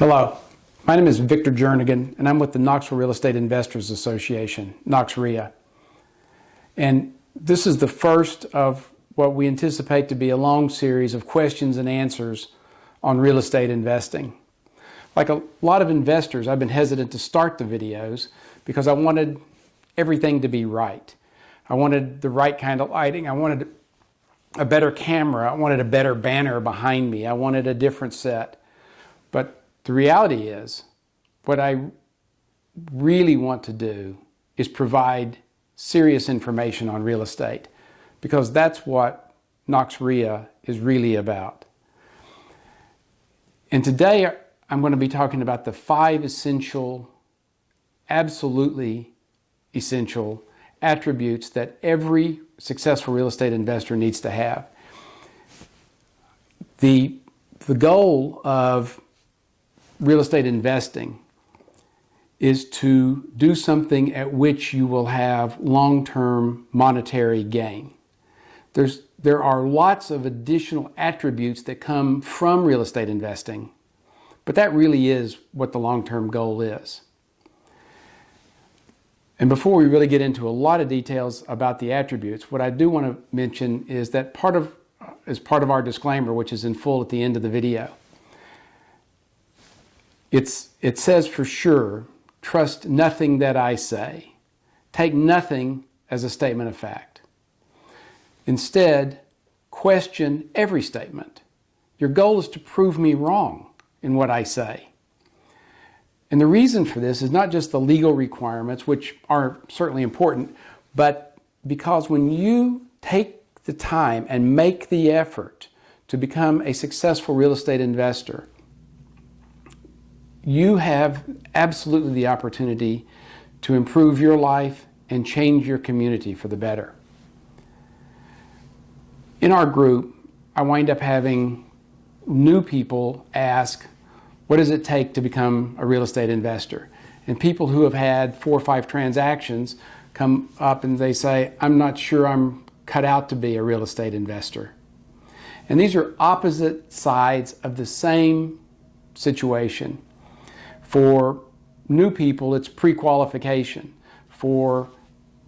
Hello, my name is Victor Jernigan and I'm with the Knoxville Real Estate Investors Association, KnoxREIA. And this is the first of what we anticipate to be a long series of questions and answers on real estate investing. Like a lot of investors, I've been hesitant to start the videos because I wanted everything to be right. I wanted the right kind of lighting. I wanted a better camera. I wanted a better banner behind me. I wanted a different set. The reality is, what I really want to do is provide serious information on real estate because that's what KnoxREIA is really about. And today I'm going to be talking about the five essential, absolutely essential attributes that every successful real estate investor needs to have. The, the goal of real estate investing is to do something at which you will have long-term monetary gain. There's, there are lots of additional attributes that come from real estate investing, but that really is what the long-term goal is. And before we really get into a lot of details about the attributes, what I do want to mention is that part of, as part of our disclaimer, which is in full at the end of the video, it's, it says for sure, trust nothing that I say. Take nothing as a statement of fact. Instead, question every statement. Your goal is to prove me wrong in what I say. And the reason for this is not just the legal requirements, which are certainly important, but because when you take the time and make the effort to become a successful real estate investor, you have absolutely the opportunity to improve your life and change your community for the better. In our group, I wind up having new people ask, what does it take to become a real estate investor? And people who have had four or five transactions come up and they say, I'm not sure I'm cut out to be a real estate investor. And these are opposite sides of the same situation. For new people, it's pre-qualification. For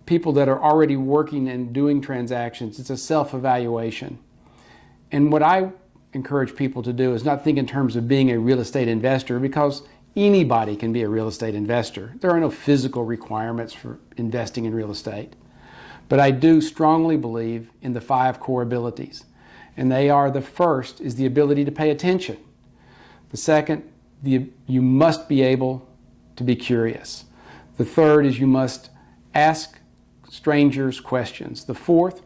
people that are already working and doing transactions, it's a self-evaluation. And what I encourage people to do is not think in terms of being a real estate investor because anybody can be a real estate investor. There are no physical requirements for investing in real estate. But I do strongly believe in the five core abilities. And they are the first is the ability to pay attention. The second, the, you must be able to be curious. The third is you must ask strangers questions. The fourth,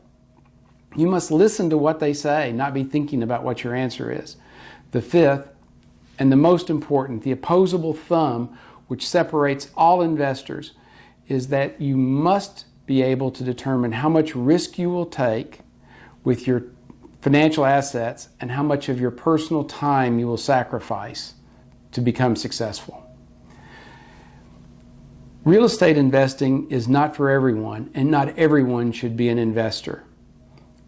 you must listen to what they say, not be thinking about what your answer is. The fifth, and the most important, the opposable thumb, which separates all investors, is that you must be able to determine how much risk you will take with your financial assets and how much of your personal time you will sacrifice to become successful. Real estate investing is not for everyone, and not everyone should be an investor.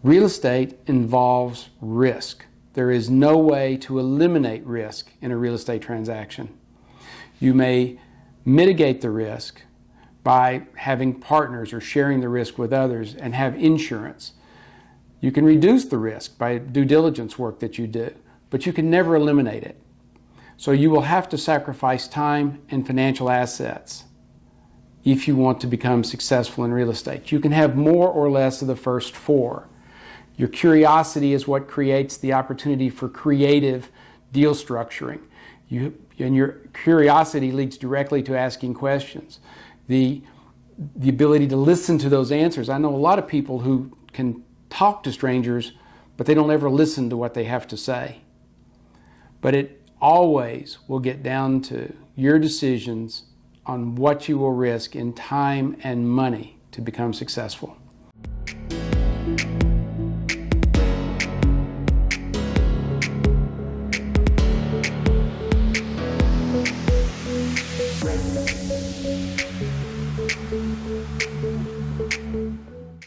Real estate involves risk. There is no way to eliminate risk in a real estate transaction. You may mitigate the risk by having partners or sharing the risk with others and have insurance. You can reduce the risk by due diligence work that you do, but you can never eliminate it. So you will have to sacrifice time and financial assets if you want to become successful in real estate. You can have more or less of the first four. Your curiosity is what creates the opportunity for creative deal structuring. You, and your curiosity leads directly to asking questions. The, the ability to listen to those answers. I know a lot of people who can talk to strangers, but they don't ever listen to what they have to say. But it always will get down to your decisions on what you will risk in time and money to become successful.